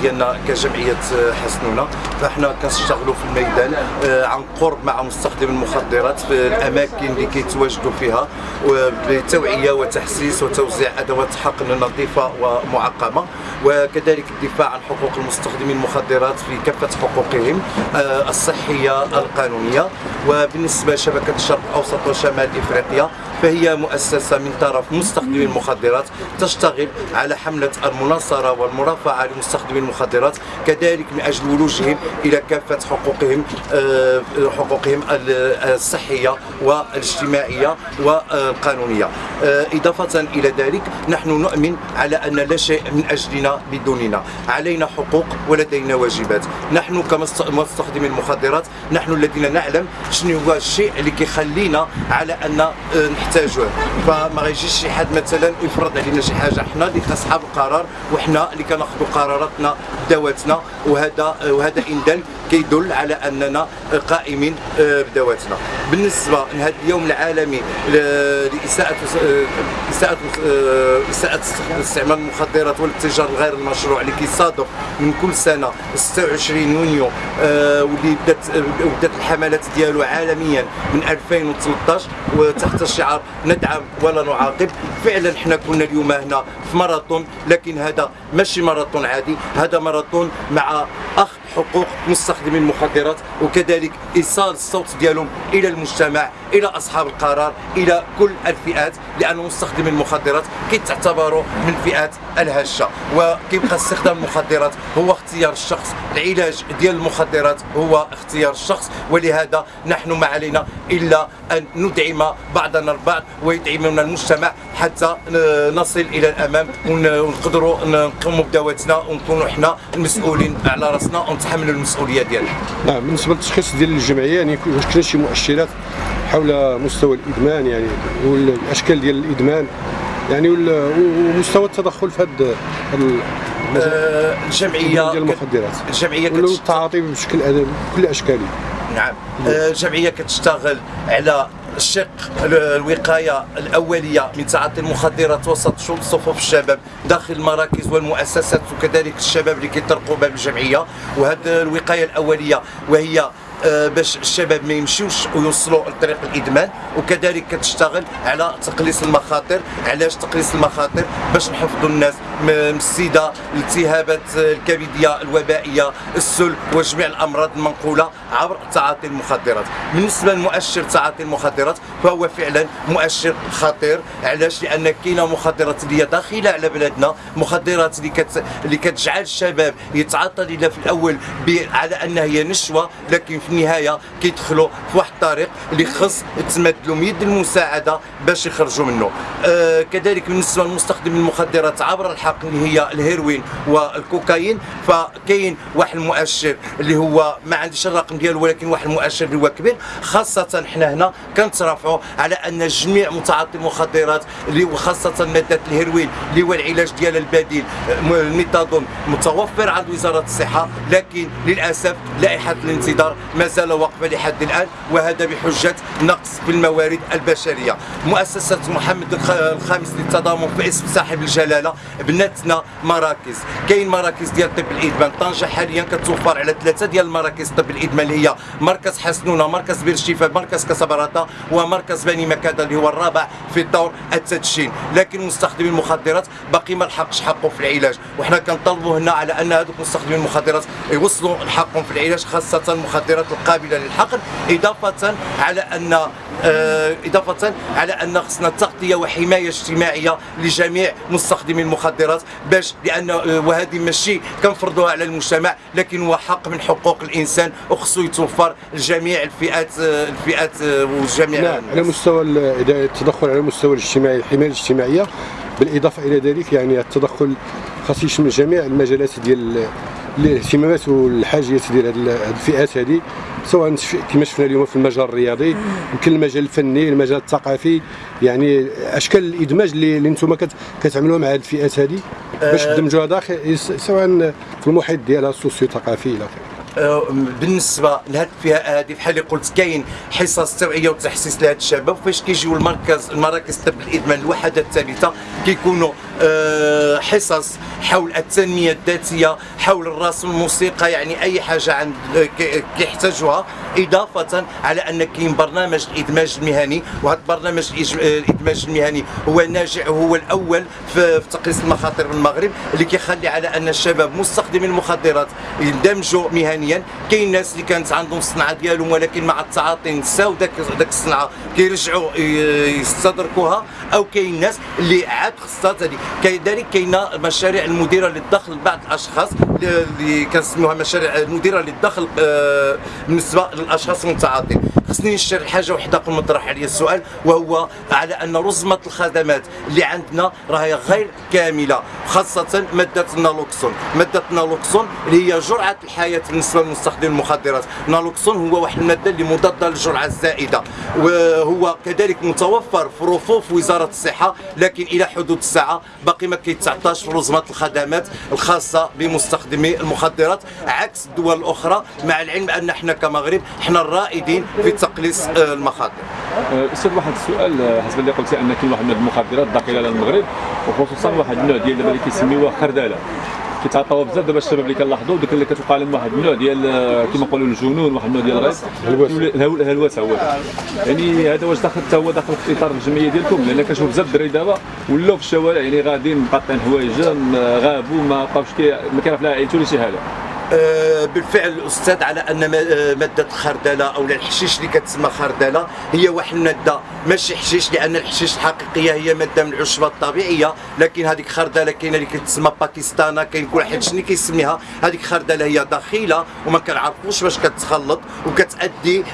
ديالنا كجمعية حسنونة. فإحنا كنشتغلوا في الميدان آه، عن قرب مع مستخدمي المخدرات في الأماكن اللي كيتواجدوا فيها بتوعية وتحسيس وتوزيع أدوات حقن نظيفة ومعقمة. وكذلك الدفاع عن حقوق المستخدمين المخدرات في كافة حقوقهم آه، الصحية القانونية. وبالنسبة لشبكة الشرق الأوسط وشمال إفريقيا فهي مؤسسة من طرف مستخدمي المخدرات تشتغل على حملة المناصرة والمرافعة لمستخدمي المخدرات كذلك من أجل ولوجهم إلى كافة حقوقهم آه، حقوقهم الصحية والاجتماعية والقانونية. آه، إضافة إلى ذلك نحن نؤمن على أن لا شيء من أجلنا بدوننا علينا حقوق ولدينا واجبات. نحن كمستخدمي المخدرات نحن الذين نعلم شنو هو الشيء اللي كيخلينا على أن آه، نحتاجوه فما غيجيش شي حد مثلا يفرض علينا شي حاجة حنا اللي اصحاب القرار وحنا اللي كناخذوا قراراتنا ذواتنا وهذا وهذا دل كيدل على أننا قائمين آه، بدواتنا. بالنسبة لهذا اليوم العالمي لإساءة إساءة إساءة استعمال المخدرات والاتجار الغير المشروع اللي كيصادف من كل سنة 26 يونيو آه، واللي بدات بدات الحملات ديالو عالميا من 2013 وتحت الشعار ندعم ولا نعاقب. فعلا حنا كنا اليوم هنا في ماراثون لكن هذا ماشي ماراثون عادي هذا ماراثون مع اخذ حقوق مستخدمي المخدرات وكذلك إيصال الصوت ديالهم إلى المجتمع إلى أصحاب القرار إلى كل الفئات لأن مستخدمي المخدرات كيتعتبروا من الفئات الهشة. وكيبقى استخدام المخدرات هو اختيار الشخص العلاج ديال المخدرات هو اختيار الشخص ولهذا نحن ما علينا إلا أن ندعم بعضنا البعض ويدعمنا المجتمع حتى نصل إلى الأمام ونقدروا نقوموا بدواتنا ونكونوا حنا المسؤولين على رأسنا ونتحملوا المسؤولية ديالنا. نعم بالنسبة للتشخيص ديال الجمعية يعني واش كاين شي مؤشرات حول مستوى الإدمان يعني والأشكال ديال الإدمان يعني ومستوى التدخل في هذا آه الجمعية ديال المخدرات. الجمعية التعاطي بشكل بكل اشكاله نعم. آه الجمعية كتشتغل على الشق الوقاية الأولية من تعاطي المخدرات وسط صفوف الشباب داخل المراكز والمؤسسات وكذلك الشباب اللي كيطرقوا باب الجمعية. وهذه الوقاية الأولية وهي آه، باش الشباب ما يمشيوش ويوصلوا لطريق الإدمان وكذلك كتشتغل على تقليص المخاطر علاش تقليص المخاطر؟ باش نحفظوا الناس. السيده الالتهابات الكبدية الوبائية السل وجميع الأمراض المنقولة عبر تعاطي المخدرات. بالنسبة لمؤشر تعاطي المخدرات فهو فعلا مؤشر خطير. علاش؟ لأن كاينة مخدرات اللي داخلة على بلادنا مخدرات اللي كت... اللي كتجعل الشباب يتعاطى لها في الأول ب... على أنها هي نشوة لكن في النهاية كيدخلوا في واحد الطريق اللي خص تمد لهم يد المساعدة باش يخرجوا منه. آه كذلك بالنسبة لمستخدم المخدرات عبر الحق اللي هي الهيروين والكوكايين فكاين واحد المؤشر اللي هو ما عنديش الرقم ديالو ولكن واحد المؤشر اللي هو كبير. خاصة حنا هنا كنترافعوا على أن جميع متعاطي المخدرات اللي وخاصه مادة الهيروين اللي هو العلاج ديال البديل الميثادون متوفر عند وزارة الصحة لكن للأسف لائحة الانتظار ما زال واقفة لحد الآن وهذا بحجة نقص في الموارد البشرية. مؤسسة محمد الخامس للتضامن في اسم صاحب الجلالة بناتنا مراكز. كاين مراكز ديال طب الإدمان. طنجة حاليا كتوفر على ثلاثة ديال المراكز طب الإدمان. اللي هي مركز حسنونة مركز بير الشفاء مركز كسبراتا ومركز بني مكادة اللي هو الرابع في دور التدشين. لكن مستخدمي المخدرات باقي ما لحقش حقه في العلاج. وحنا كنطالبوا هنا على أن هذوك مستخدمي المخدرات يوصلوا حقهم في العلاج خاصة المخدرات القابلة للحقن إضافة على أن آه، إضافة على أن خصنا تغطية وحماية اجتماعية لجميع مستخدمي المخدرات. باش لأن آه، وهذه ماشي كنفرضوها على المجتمع لكن هو حق من حقوق الإنسان وخصو يتوفر لجميع الفئات آه، الفئات وجميع نعم على مستوى التدخل على المستوى الاجتماعي الحماية الاجتماعية بالإضافة إلى ذلك يعني التدخل خاص يشمل جميع المجالات ديال الاهتمامات والحاجيات ديال هذه الفئات هذه سواء كما شفنا اليوم في المجال الرياضي يمكن المجال الفني المجال الثقافي يعني أشكال الإدماج اللي, اللي أنتم كتعملوها مع هذه الفئات هذه باش آه. تدمجوها داخل سواء في المحيط ديالها السوسيو ثقافي إلى آخره آه، بالنسبة لهذه الفئة هذه بحال اللي قلت كاين حصص توعية وتحسيس لهذا الشباب فاش كيجيو المركز المراكز الطب الإدمان الوحدات الثالثه كيكونوا آه، حصص حول التنمية الذاتية حول الرسم الموسيقى يعني أي حاجة عند كي- كيحتاجوها إضافة على أن كاين برنامج الإدماج المهني وهذا البرنامج الإج- الإدماج المهني هو ناجح وهو الأول في في تقليص المخاطر بالمغرب اللي كيخلي على أن الشباب مستخدمي المخدرات يندمجوا مهنيا. كاين ناس اللي كانت عندهم الصنعه ديالهم ولكن مع التعاطي نساو داك الصنعه كيرجعوا يستدركوها. أو كاين ناس اللي عاد خصها هذه. كذلك كاينة مشاريع المديرة للدخل لبعض الأشخاص اللي كنسميوها مشاريع المديرة للدخل آه، بالنسبة للأشخاص المتعاطين. خصني نشير لحاجه وحدة قبل ما نطرح عليا السؤال وهو على أن رزمة الخدمات اللي عندنا راهي غير كاملة خاصة ماده النالوكسون ماده النالوكسون اللي هي جرعة الحياة بالنسبة لمستخدم المخدرات. النالوكسون هو واحد المادة اللي مضادة للجرعة الزائدة وهو كذلك متوفر في رفوف وزارة الصحة لكن إلى حدود الساعة باقي ما كيتعطاش رزمة الخدمات الخاصة بمستخدمي المخدرات عكس الدول الأخرى مع العلم أن إحنا كمغرب إحنا الرائدين في تقليص آه، المخاطر. آه، أستاذ واحد السؤال آه، حسب اللي قلتي أن كاين واحد من المخدرات داخله للمغرب وخصوصا واحد النوع ديال اللي كيسميوها خرداله كيتعاطاوها بزاف. دابا الشباب اللي كنلاحظوا ديك اللي كتوقع لهم واحد النوع ديال آه، كما نقولوا الجنون واحد النوع ديال الغيظ الهلوسه هو يعني هذا واش داخل حتى هو داخل في إطار الجمعية ديالكم لأن كنشوف بزاف الدراري دابا ولاو في الشوارع يعني غاديين مقاطعين حوايجهم آه، غابوا ما بقاوش كي ما كيعرف لا عائلته ولا شي حاجة. بالفعل الاستاذ على أن آه، مادة الخردله أو الحشيش اللي كتسمى خردلة هي واحد المادة ماشي حشيش لأن الحشيش الحقيقية هي مادة من العشبه الطبيعية لكن هذيك خردلة كاينة اللي كتسمى باكستانا كاين كل واحد شنو كيسميها هذيك خردلة هي دخيله وما كنعرفوش باش كتخلط وكتأدي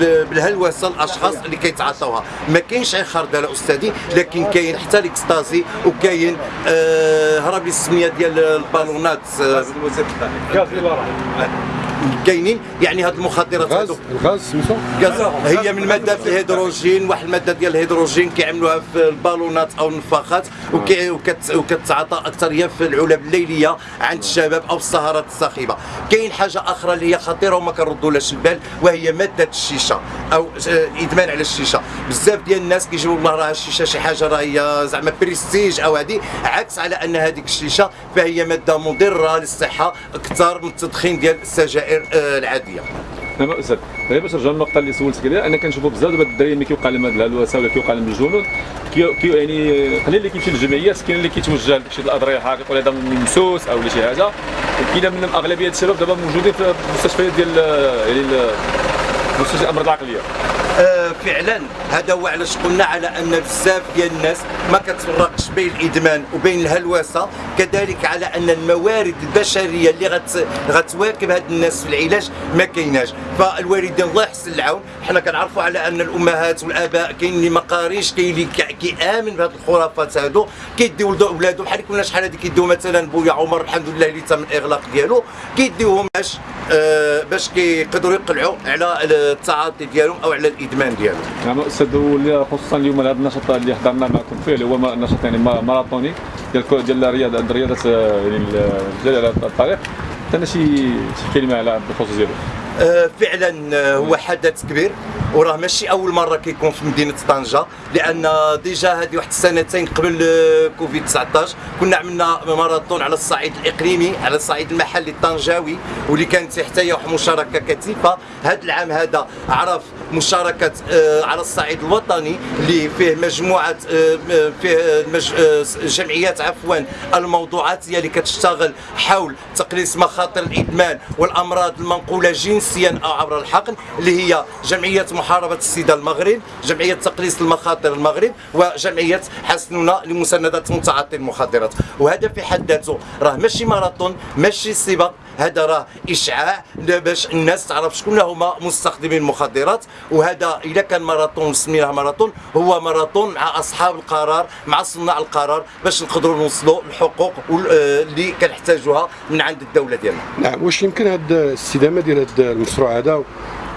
بالهلوسة الأشخاص اللي كيتعاطوها. ما كاينش غير خردلة أستاذي لكن كاين حتى الإكستازي وكاين آه هرب السمية ديال البالونات آه gaz hilarant كاينين يعني هاد المخدرات الغاز هادو. الغاز سميتو؟ غاز هي من مادة الهيدروجين واحد المادة ديال الهيدروجين كيعملوها في البالونات أو النفاخات وكي- وكت- وكتعاطى أكثر هي في العلب الليليه عند الشباب أو السهرات الصاخبه كاين حاجة أخرى اللي هي خطيرة وما كنردولهاش البال وهي مادة الشيشة أو آه، إدمان على الشيشة. بزاف ديال الناس كيجيو والله راه الشيشة شي حاجة راهي زعما بريستيج أو هذه عكس على أن هذيك الشيشة فهي مادة مضرة للصحة أكثر من التدخين ديال السجائر. آه، العادية. نعم أستاذ. غير باش نرجعوا للنقطة اللي سولتك عليها. أنا كنشوفوا بزاف دابا الدراري ملي كيوقع لهم هاد الهلوسه ولا كيوقع لهم الجنون كي يعني قليل اللي كيمشي للجمعيات كاين اللي كيتوجه لشي الأضرحة الحقيقيه ولا هذا ممسوس أو شي حاجة. وكاين منهم أغلبية الشباب دابا موجودين في المستشفيات ديال يعني مستشفى الأمراض العقلية. آه، فعلا. هذا هو علاش قلنا على أن بزاف ديال الناس ما كتفرقش بين الإدمان وبين الهلوسة كذلك على أن الموارد البشرية اللي غت غتواكب هاد الناس في العلاج ما كايناش. فالوالدين الله يحسن العون. حنا كنعرفوا على أن الأمهات والآباء كاين اللي ما قاريش كاين اللي كي- كيامن بهاد الخرافات هادو كيديو ولادهم بحال كنا شحال هادي كيديو مثلا بويا عمر الحمد لله اللي تم الإغلاق ديالو كيديوهم باش آه، باش كيقدروا يقلعوا على التعاطي ديالهم أو على الإدمان ديالهم. نعم أستاذ واللي خصوصا اليوم هذا النشاط اللي حضرنا معكم فيه اللي هو نشاط يعني ما- ماراثوني ديال ديال الرياضه الرياضة آه، يعني على الطريق. عندنا شي كلمة على بخصوص ديالو فعلا آه، هو حدث كبير وراه ماشي أول مرة كيكون في مدينة طنجة لأن déjà هذه واحد السنتين قبل آه، كوفيد 19 كنا عملنا ماراثون على الصعيد الإقليمي على الصعيد المحلي الطنجاوي واللي كانت حتى هي واحد مشاركة كثيفة. هذا العام هذا عرف مشاركة آه، على الصعيد الوطني اللي فيه مجموعة آه، آه، فيه جمعيات عفوا الموضوعاتيه اللي كتشتغل حول تقليص مخاطر الإدمان والأمراض المنقولة جنسيا أو عبر الحقن اللي هي جمعية محاربة السيده المغرب جمعية تقليص المخاطر المغرب وجمعية حسننا لمسانده متعاطي المخدرات. وهذا في حد ذاته راه ماشي ماراثون ماشي سباق هذا راه إشعاع باش الناس تعرف شكون هما مستخدمين المخدرات وهذا اذا كان ماراثون سميناه ماراثون هو ماراثون مع أصحاب القرار مع صناع القرار باش نقدروا نوصلوا الحقوق آه، اللي كنحتاجوها من عند الدولة ديالنا. نعم واش يمكن هاد الاستدامة ديال هاد المشروع هذا؟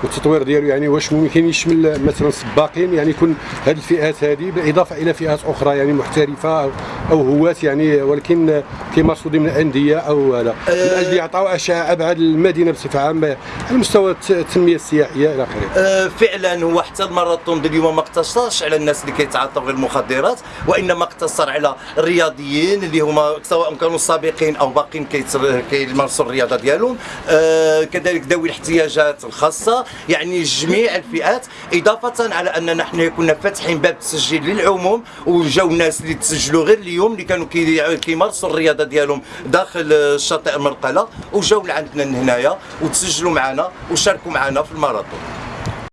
والتطوير ديالو يعني واش ممكن يشمل مثلا سباقين يعني يكون هذه الفئات هذه بالإضافة إلى فئات أخرى يعني محترفة أو, هواة يعني ولكن كيمارسوا ضمن انديه أو هذا من أجل يعطوا اشعه أبعد المدينة بصفة عامة على مستوى الت- التنمية السياحية إلى آخره. آه، فعلا هو حتى الماراثون اليوم ما اقتصرش على الناس اللي كيتعاطوا غير المخدرات وإنما اقتصر على الرياضيين اللي هما سواء كانوا سابقين أو باقين كيمارسوا الرياضة ديالهم. آه، كذلك ذوي الاحتياجات الخاصة يعني جميع الفئات إضافة على اننا حنا كنا فاتحين باب التسجيل للعموم وجاو ناس اللي تسجلوا غير اليوم اللي كانوا كي- كيمارسوا الرياضة ديالهم داخل الشاطئ مرقله وجاو لعندنا هنايا وتسجلوا معنا وشاركوا معنا في الماراثون